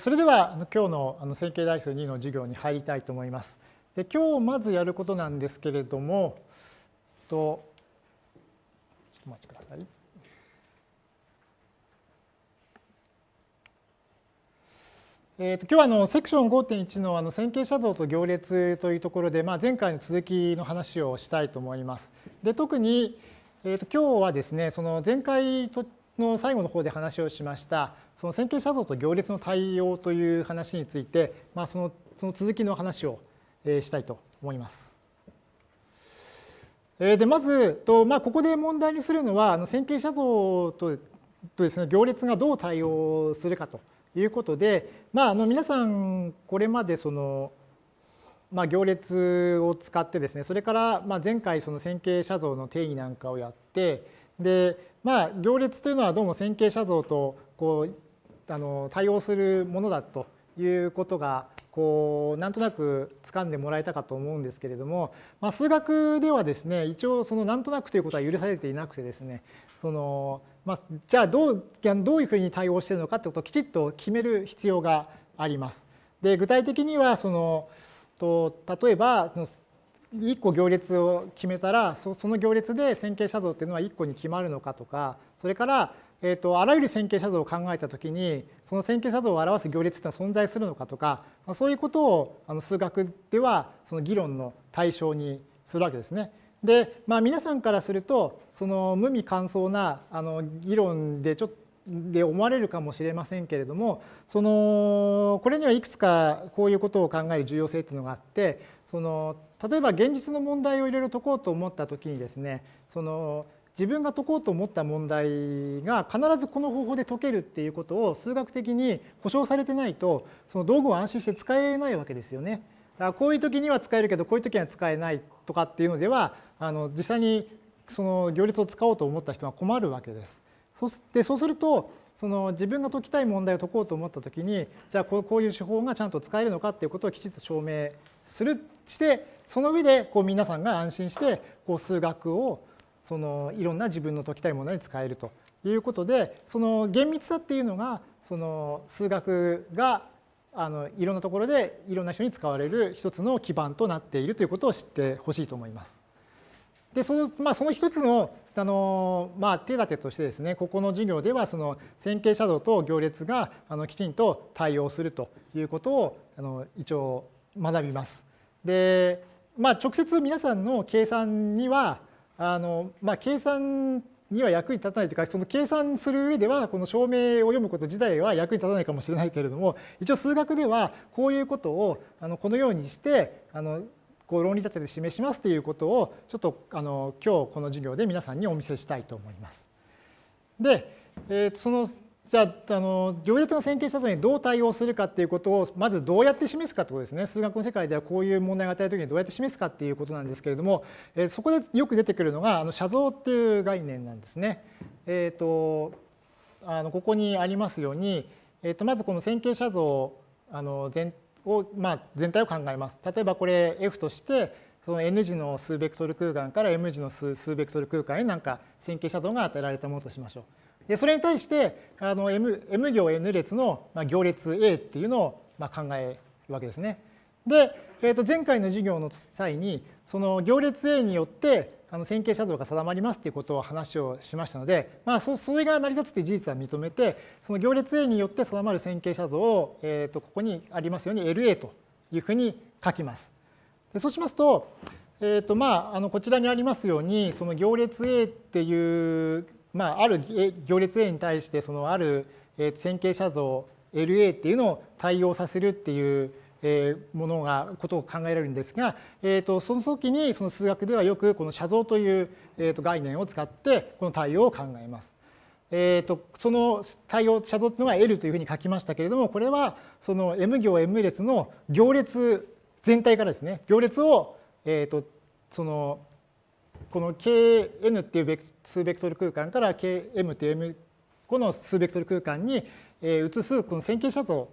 それでは今日のあの線形代数2の授業に入りたいと思います。で今日まずやることなんですけれども、とちょっとお待ちください。えー、と今日はあのセクション5.1のあの線形写像と行列というところで、まあ、前回の続きの話をしたいと思います。で特に、えー、と今日はですねその前回の最後の方で話をしましたその線形写像と行列の対応という話について、まあ、そのその続きの話をしたいと思います。でまずと、まあ、ここで問題にするのはあの線形写像ととですね、行列がどう対応するかということで、まあ、あの皆さんこれまでその、まあ、行列を使ってですねそれからまあ前回その線形写像の定義なんかをやってで、まあ、行列というのはどうも線形写像とこうあの対応するものだということがこうなんとなく掴んでもらえたかと思うんですけれども、まあ、数学ではですね一応そのなんとなくということは許されていなくてですねその、まあ、じゃあどうどういうふうに対応しているのかということをきちっと決める必要があります。で具体的にはそのと例えば1個行列を決めたらその行列で線形写像っていうのは1個に決まるのかとかそれからえーと、あらゆる線形写像を考えたときにその線形写像を表す行列というのは存在するのかとかそういうことをあの数学ではその議論の対象にするわけですね。で、まあ、皆さんからするとその無味乾燥なあの議論でちょで思われるかもしれませんけれどもそのこれにはいくつかこういうことを考える重要性というのがあってその例えば現実の問題をいろいろ解こうと思った時にですねその自分が解こうと思った問題が必ずこの方法で解けるっていうことを数学的に保証されてないとその道具を安心して使えないわけですよね。だからこういう時には使えるけどこういう時には使えないとかっていうのではあの実際にその行列を使おうと思った人は困るわけです。そしてそうするとその自分が解きたい問題を解こうと思った時にじゃあこういう手法がちゃんと使えるのかっていうことをきちっと証明するしてその上でこう皆さんが安心してこう数学をそのいろんな自分の解きたいものに使えるということでその厳密さっていうのがその数学があのいろんなところでいろんな人に使われる一つの基盤となっているということを知ってほしいと思います。でその,、まあ、その一つのあの、まあ、手立てとしてですねここの授業ではその線形写像と行列があのきちんと対応するということをあの一応学びます。で、まあ、直接皆さんの計算にはあの、まあ、計算には役に立たないというかその計算する上ではこの証明を読むこと自体は役に立たないかもしれないけれども一応数学ではこういうことをあのこのようにしてあのこう論理立てで示しますということをちょっとあの今日この授業で皆さんにお見せしたいと思います。で、えー、そのじゃああの行列の線形写像にどう対応するかっていうことをまずどうやって示すかってことですね数学の世界ではこういう問題が与えるときにどうやって示すかっていうことなんですけれども、え、そこでよく出てくるのがあの写像っていう概念なんですね。えーと、あのここにありますように、えー、とまずこの線形写像あの全を、まあ、全体を考えます。例えばこれ F としてその n 次の数ベクトル空間から m 次の数ベクトル空間になんか線形写像が与えられたものとしましょう。でそれに対してあの M, M 行 N 列の行列 A っていうのをま考えるわけですね。で、えー、と前回の授業の際にその行列 A によってあの線形写像が定まりますっていうことを話をしましたので、まあ、そそれが成り立つという事実は認めてその行列 A によって定まる線形写像を、えー、とここにありますように LA というふうに書きます。でそうしますと,、えーとまあ、あのこちらにありますようにその行列 A っていうまあ、ある行列 A に対してそのある線形写像 LA っていうのを対応させるっていうものがことを考えられるんですが、えー、とその時にその数学ではよくこの写像という、えー、と概念を使ってこの対応を考えます。えー、とその対応写像というのが L というふうに書きましたけれどもこれはその M 行 M 列の行列全体からですね行列を、えー、とそのこの Kn っていう数ベクトル空間から Km っていう M この数ベクトル空間に移すこの線形写像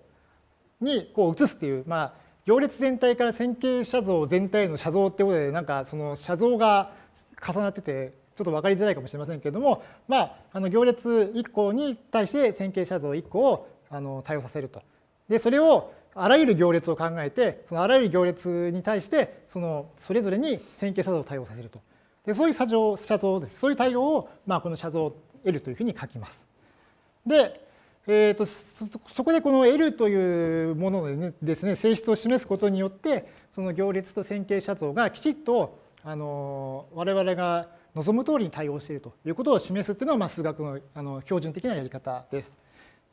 にこう移すっていう、まあ、行列全体から線形写像全体の写像ってことでなんかその写像が重なっててちょっと分かりづらいかもしれませんけれども、まあ、あの行列1個に対して線形写像1個をあの対応させると。でそれをあらゆる行列を考えてそのあらゆる行列に対してそのそれぞれに線形写像を対応させるとでそういう写像写像ですそういう対応を、まあ、この写像 L というふうに書きます。で、えーと、そこでこの L というもののですね性質を示すことによってその行列と線形写像がきちっとあの我々が望む通りに対応しているということを示すっていうのが、まあ、数学のあの標準的なやり方です。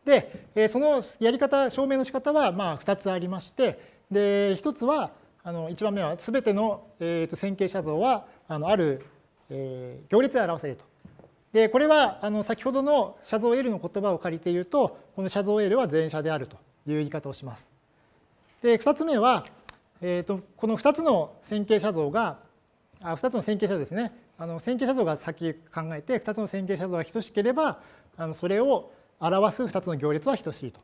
で、そのやり方、証明の仕方はまあ2つありまして、で1つは、あの1番目は全ての、えー、と線形写像はあのある、えー、行列で表せると。でこれはあの先ほどの写像 L の言葉を借りて言うとこの写像 L は全写であるという言い方をします。で2つ目は、えー、とこの2つの線形写像があ2つの線形写像ですねあの線形写像が先考えて2つの線形写像が等しければあのそれを表す2つの行列は等しいと。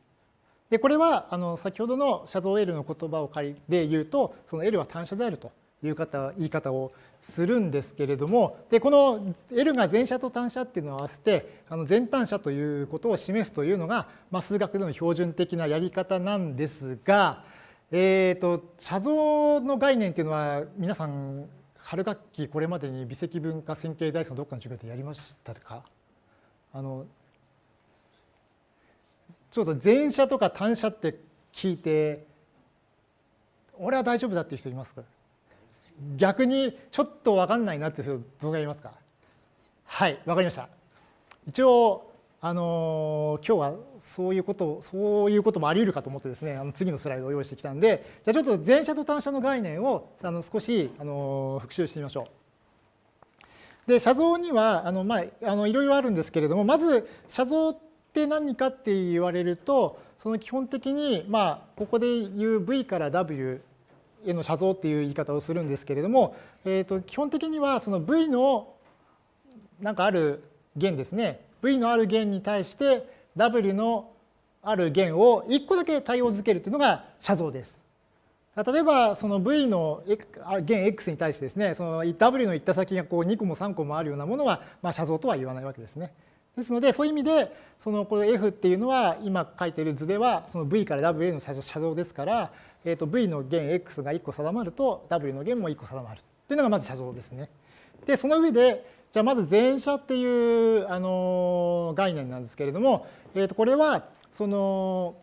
でこれはあの先ほどの写像 L の言葉を借りで言うとその L は単写であるという方言い方をするんですけれどもでこの L が全写と単写っていうのを合わせてあの全単写ということを示すというのが、まあ、数学での標準的なやり方なんですが、えーと、写像の概念っていうのは皆さん春学期これまでに微積分化線形代数のどっかの授業でやりましたか？あのちょっと前者とか単者って聞いて俺は大丈夫だっていう人いますか？逆にちょっと分かんないなっていう人どのぐらいいますか？はい分かりました。一応あの今日はそういうことそういうこともあり得るかと思ってですねあの次のスライドを用意してきたんでじゃあちょっと前者と単者の概念をあの少しあの復習してみましょう。で写像にはあの、まあ、あのいろいろあるんですけれどもまず写像って何かって言われるとその基本的にまあここで言う V から W への写像っていう言い方をするんですけれども、えー、と基本的にはその V のなんかある弦ですね V のある弦に対して W のある弦を1個だけ対応づけるというのが写像です。例えばその V の弦 X に対してですねその W の行った先がこう2個も3個もあるようなものはまあ写像とは言わないわけですね。ですのでそういう意味でそのこの F っていうのは今書いている図ではその V から W への写像ですから、えー、と V の弦 X が1個定まると W の弦も1個定まるというのがまず写像ですね。でその上でじゃあまず前者っていうあの概念なんですけれども、えー、とこれはその、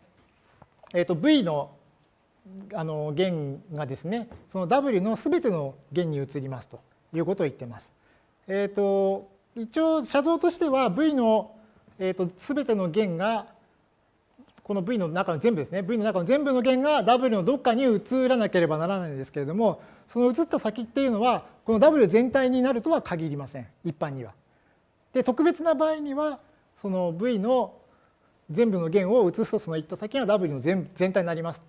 えー、と V のあの弦がですねその W の全ての弦に移りますということを言ってます。えー、と一応写像としては V の、えーと、全ての弦がこの V の中の全部ですね V の中の全部の弦が W のどっかに移らなければならないんですけれどもその移った先っていうのはこの W 全体になるとは限りません一般には。で特別な場合にはその V の全部の弦を移すとその行った先が W の全全体になります。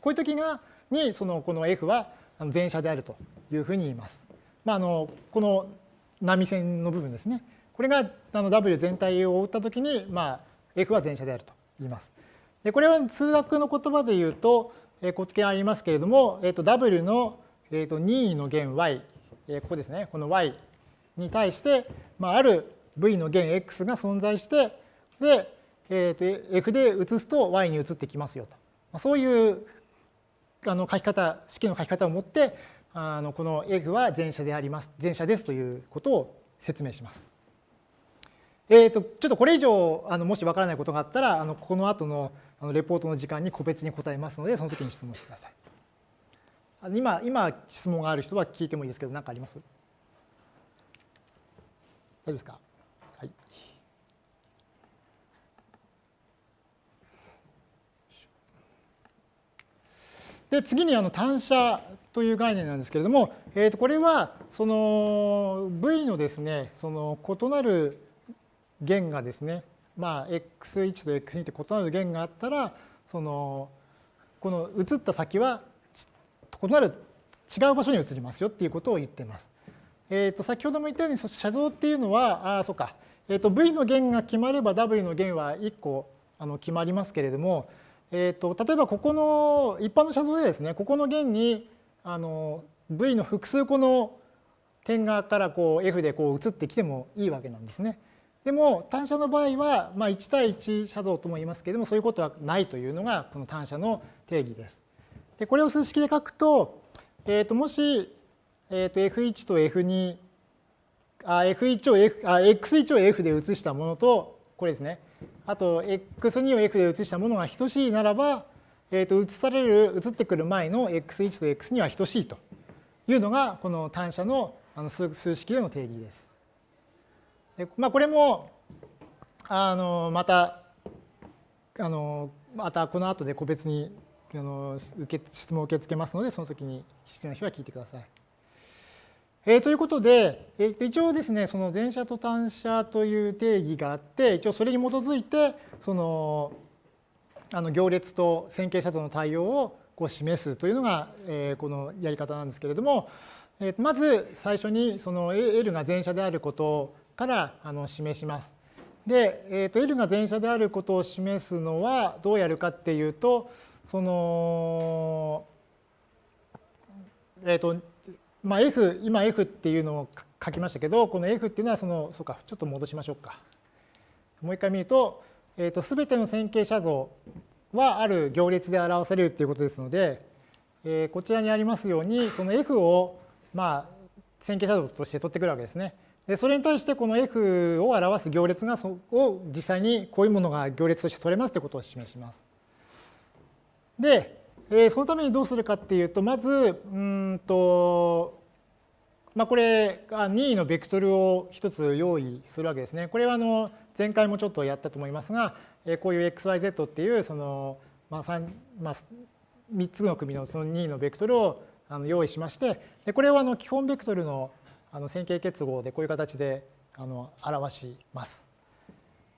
こういう時がにそのこの F は全写であるというふうに言います。まあ、あのこの波線の部分ですね。これがあの W 全体を覆ったときに、まあ、F は全写であると言います。でこれは数学の言葉で言うと、えー、こっちありますけれども、えー、と W の、えー、と任意の弦 y、えー、ここですね、この y に対して、まあ、ある v の弦 x が存在して、で、えー、と f で移すと y に移ってきますよと。まあ、そういうあの書き方、式の書き方を持って、あのこの F は全写であります、全写ですということを説明します。えーと、ちょっとこれ以上あのもしわからないことがあったらあのこの後のあのレポートの時間に個別に答えますのでその時に質問してください。今今質問がある人は聞いてもいいですけど何かあります？大丈夫ですか？はいで次にあの単射という概念なんですけれども、えー、とこれはその V のですねその異なる弦がですねまあ x1 と x2 って異なる弦があったらそのこの移った先は異なる違う場所に移りますよっていうことを言っています。えー、と先ほども言ったように写像っていうのはああそうか、えー、と V の弦が決まれば W の弦は1個あの決まりますけれどもえーと、例えばここの一般の写像でですねここの弦にあの V の複数個の点がからこう F でこう移ってきてもいいわけなんですね。でも単車の場合は、まあ、1対1車道とも言いますけれどもそういうことはないというのがこの単車の定義です。でこれを数式で書くと,、えー、ともし、えー、と F1 と F2 あ F1 を F あ X1 を F で移したものとこれですねあと X2 を F で移したものが等しいならば、えー、と移される移ってくる前の X1 と X2 は等しいというのがこの単車のあの数式での定義です。でまあ、これもあのまたあのまたこの後で個別にあの受け質問を受け付けますのでその時に必要な人は聞いてください。えー、ということで、えー、一応ですねその前者と単者という定義があって一応それに基づいてそのあの行列と線形者との対応をこう示すというのが、えー、このやり方なんですけれども、えー、まず最初にその L が前者であることからあの示します。で、えー、と L が前者であることを示すのはどうやるかっていうとそのえっ、ー、とまあ、F、今 F っていうのを書きましたけど、この F っていうのはその、そうか、ちょっと戻しましょうか。もう一回見ると、えー、と全ての線形写像はある行列で表されるっていうことですので、えー、こちらにありますように、その F を、まあ、線形写像として取ってくるわけですね。でそれに対してこの F を表す行列がそを実際にこういうものが行列として取れますということを示します。で、えそのためにどうするかっていうとまずうんとまあ、これ任意のベクトルを一つ用意するわけですね。これはあの前回もちょっとやったと思いますがこういう xyz っていうその、まあ 3, まあ、3つの組のその任意のベクトルをあの用意しましてでこれをあの基本ベクトルのあの線形結合でこういう形であの表します。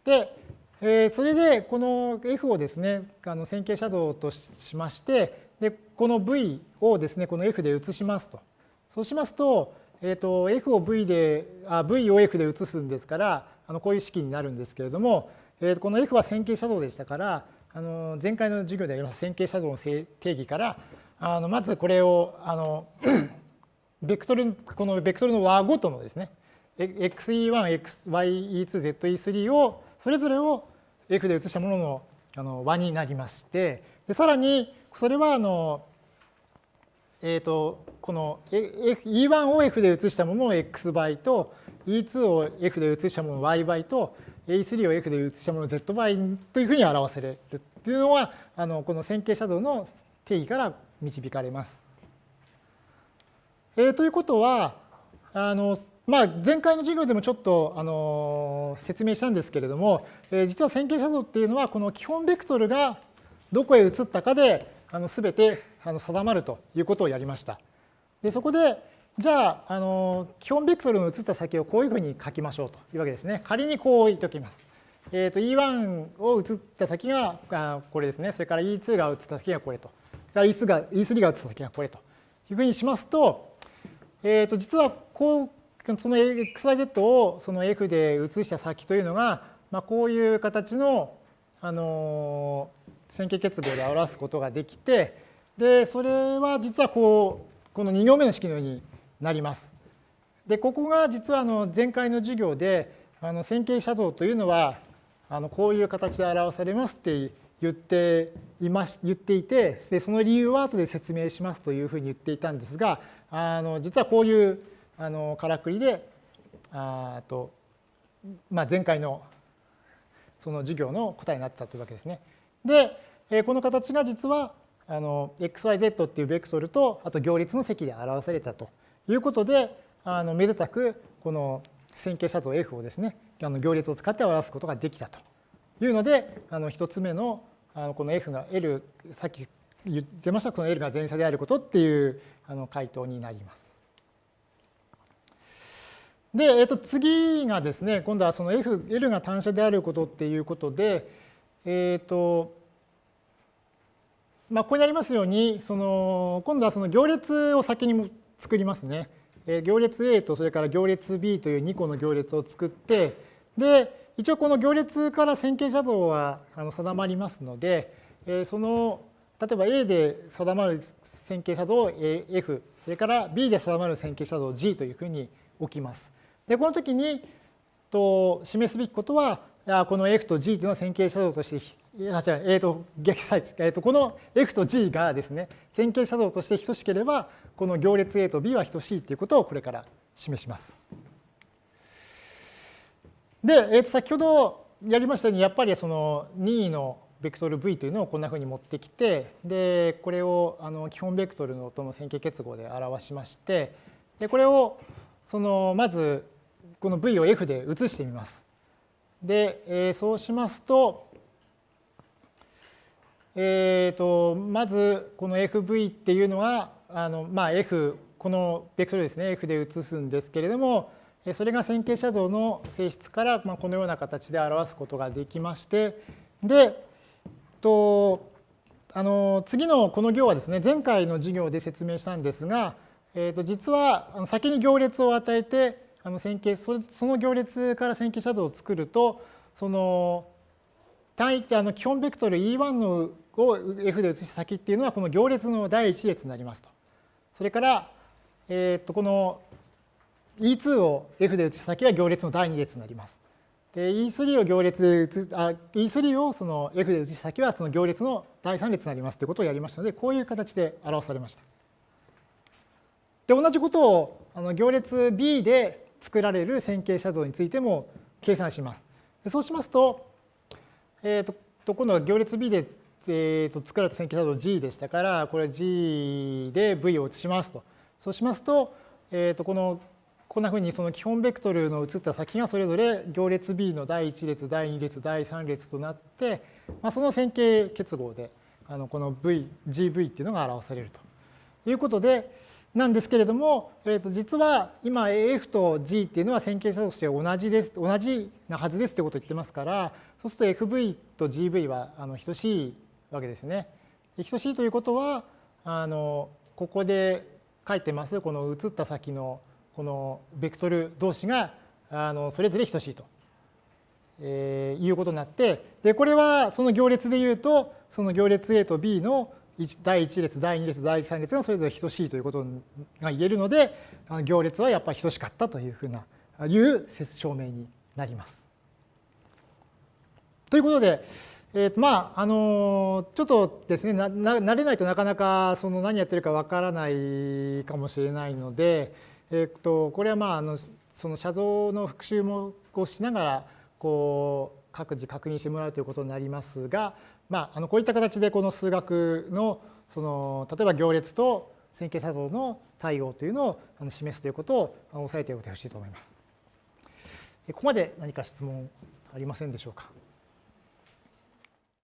でえそれでこの F をですねあの線形写像としましてでこの V をですねこの F で移しますとそうしますと,、えー、と F を V であ V を F で移すんですからあのこういう式になるんですけれども、えー、この F は線形写像でしたからあの前回の授業であります線形写像の定義からあのまずこれをあの ベクトルこのベクトルの和ごとのですね xe1、ye2、ze3 をそれぞれを F で移したもののあの和になりましてでさらにそれはあの、えーと、この E1 を F で移したものを x 倍と E2 を F で移したものを y 倍と E3 を F で移したものを z 倍というふうに表せるというのはあのこの線形写像の定義から導かれます。えー、ということはあのまあ、前回の授業でもちょっとあの説明したんですけれども、えー、実は線形写像っていうのはこの基本ベクトルがどこへ移ったかであの全てあの定まるということをやりました。でそこでじゃああの基本ベクトルの移った先をこういうふうに書きましょうというわけですね。仮にこう言っておきます。えー、と E1 を移った先があこれですね。それから E2 が移った先がこれと。E3 が E3 が移った先がこれというふうにしますと、えー、と実はこうその xyz をその f で移した先というのが、まあ、こういう形の、あの線形結合で表すことができてでそれは実はこうこの2行目の式のようになります。でここが実はあの前回の授業であの線形写像というのはあのこういう形で表されますって言っていまし言っていてでその理由は後で説明しますというふうに言っていたんですがあの実はこういうあのからくりであと、まあ、前回のその授業の答えになったというわけですね。で、えこの形が実はあの xyz っていうベクトルとあと行列の積で表されたということであのめでたくこの線形写像 F をですねあの行列を使って表すことができたというのであの1つ目のあのこの F が L さっき言ってましたこの L が前者であることっていうあの回答になります。で、えっと、次がですね、今度はその F、L が単車であることっていうことで、えっ、と、まあ、ここにありますように、その今度はその行列を先に作りますね。行列 A とそれから行列 B という2個の行列を作って、で、一応この行列から線形写像は定まりますので、その例えば A で定まる線形写像を F、それから B で定まる線形写像を G というふうに置きます。でこの時にと示すべきことはこの F と G というのは線形写像としてあ違う、えーと逆えー、とこの F と G がですね線形写像として等しければこの行列 A と B は等しいということをこれから示します。で、えー、と先ほどやりましたようにやっぱりその任意のベクトル V というのをこんなふうに持ってきてでこれをあの基本ベクトルのとの線形結合で表しましてでこれをそのまずこの V を F で移してみます。で、えー、そうしますと、えーと、まずこの FV っていうのはあの、まあ、F このベクトルですね F で移すんですけれどもそれが線形写像の性質から、まあ、このような形で表すことができましてでとあの次のこの行はですね前回の授業で説明したんですが、えー、と実は先に行列を与えてあの線形その行列から線形シャドウを作るとその単位あの基本ベクトル E1 のを F で移す先っていうのはこの行列の第1列になりますと。それから、えー、とこの E2 を F で移す先は行列の第2列になります。で E3 を行列で移あ E3 をその F で移す先はその行列の第3列になりますということをやりましたのでこういう形で表されました。で同じことをあの行列 B で作られる線形写像についても計算します。そうしますと、えーと、と今度は行列 B で、えーと、作られた線形写像 G でしたから、これ G で V を移しますと。そうしますと、えーと、このこんなふうにその基本ベクトルの移った先がそれぞれ行列 B の第1列、第2列、第3列となって、まあ、その線形結合であのこの V、GV っていうのが表されるということで、なんですけれども、えー、と実は今 F と G っていうのは線形差として同じです、同じなはずですってことを言ってますから、そうすると FV と GV はあの等しいわけですね。等しいということは、あのここで書いてますこの移った先のこのベクトル同士があのそれぞれ等しいと、えー、いうことになってでこれはその行列でいうとその行列 A と B の第1列、第2列、第3列がそれぞれ等しいということが言えるので、行列はやっぱり等しかったというふうな、いう説証明になります。ということで、えーとまああのちょっとですねな慣れないとなかなかその何やってるかわからないかもしれないので、えー、とこれはまああのその写像の復習もをしながらこう各自確認してもらうということになりますが、まあ、あのこういった形でこの数学のその例えば行列と線形写像の対応というのを示すということを押さえておいてほしいと思います。ここまで何か質問ありませんでしょうか？